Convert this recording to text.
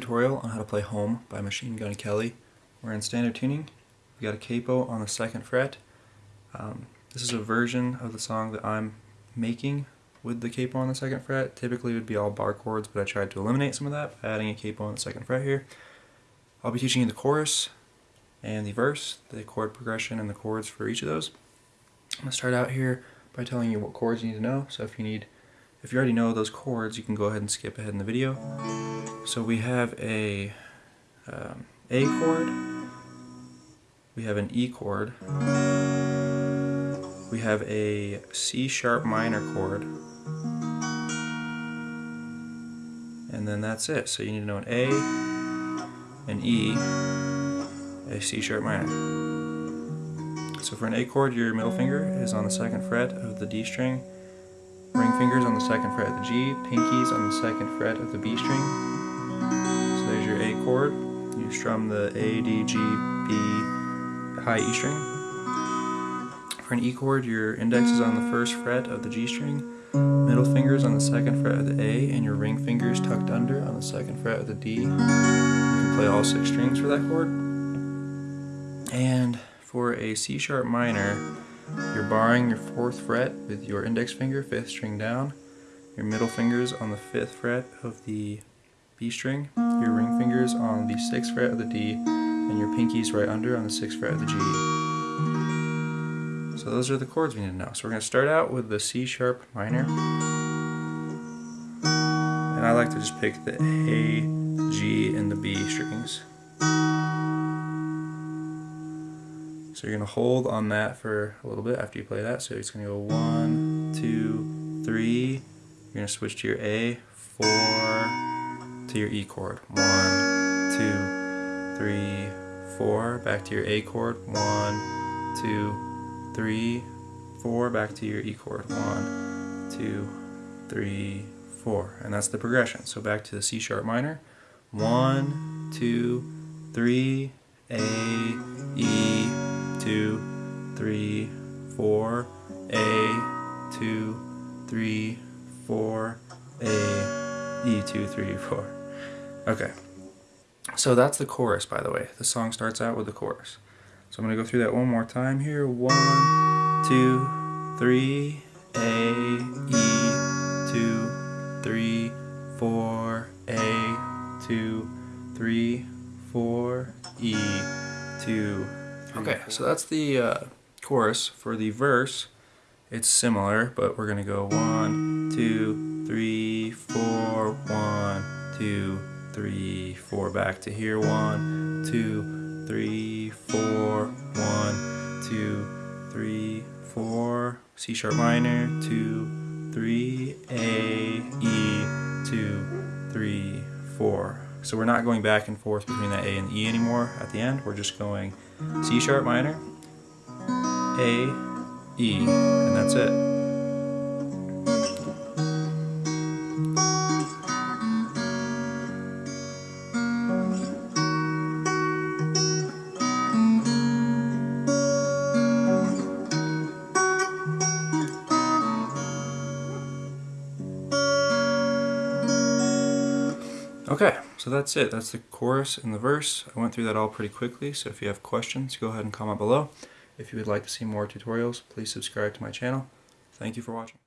tutorial on how to play Home by Machine Gun Kelly. We're in standard tuning. We got a capo on the second fret. Um, this is a version of the song that I'm making with the capo on the second fret. Typically it would be all bar chords, but I tried to eliminate some of that by adding a capo on the second fret here. I'll be teaching you the chorus and the verse, the chord progression and the chords for each of those. I'm going to start out here by telling you what chords you need to know. So if you need if you already know those chords, you can go ahead and skip ahead in the video. So we have a um, A chord, we have an E chord, we have a C sharp minor chord, and then that's it. So you need to know an A, an E, a C sharp minor. So for an A chord, your middle finger is on the second fret of the D string, Ring fingers on the second fret of the G, pinkies on the second fret of the B string. So there's your A chord. You strum the A, D, G, B, high E string. For an E chord, your index is on the first fret of the G string, middle fingers on the second fret of the A, and your ring fingers tucked under on the second fret of the D. You can play all six strings for that chord. And for a C sharp minor, you're barring your fourth fret with your index finger, fifth string down, your middle fingers on the fifth fret of the B string, your ring fingers on the sixth fret of the D, and your pinkies right under on the sixth fret of the G. So those are the chords we need to know. So we're going to start out with the C sharp minor. And I like to just pick the A, G, and the B strings. So you're going to hold on that for a little bit after you play that. So it's going to go one, two, three. You're going to switch to your A, four, to your E chord. One, two, three, four. Back to your A chord. One, two, three, four. Back to your E chord. One, two, three, four. And that's the progression. So back to the C sharp minor. One, two, three, A, E, two, three, four, A, two, three, four, A, E, two, three, four. Okay, so that's the chorus, by the way. The song starts out with the chorus. So I'm going to go through that one more time here. One, two, three, A, E, two, three, four, A, two, three, four, E, two, Okay, so that's the uh, chorus. For the verse, it's similar, but we're going to go one, two, three, four, one, two, three, four. Back to here, one, two, three, four, one, two, three, four. C sharp minor, two, three, A, E, two, three, four. So we're not going back and forth between that A and E anymore at the end. We're just going C sharp minor, A, E, and that's it. Okay, so that's it. That's the chorus and the verse. I went through that all pretty quickly, so if you have questions, go ahead and comment below. If you would like to see more tutorials, please subscribe to my channel. Thank you for watching.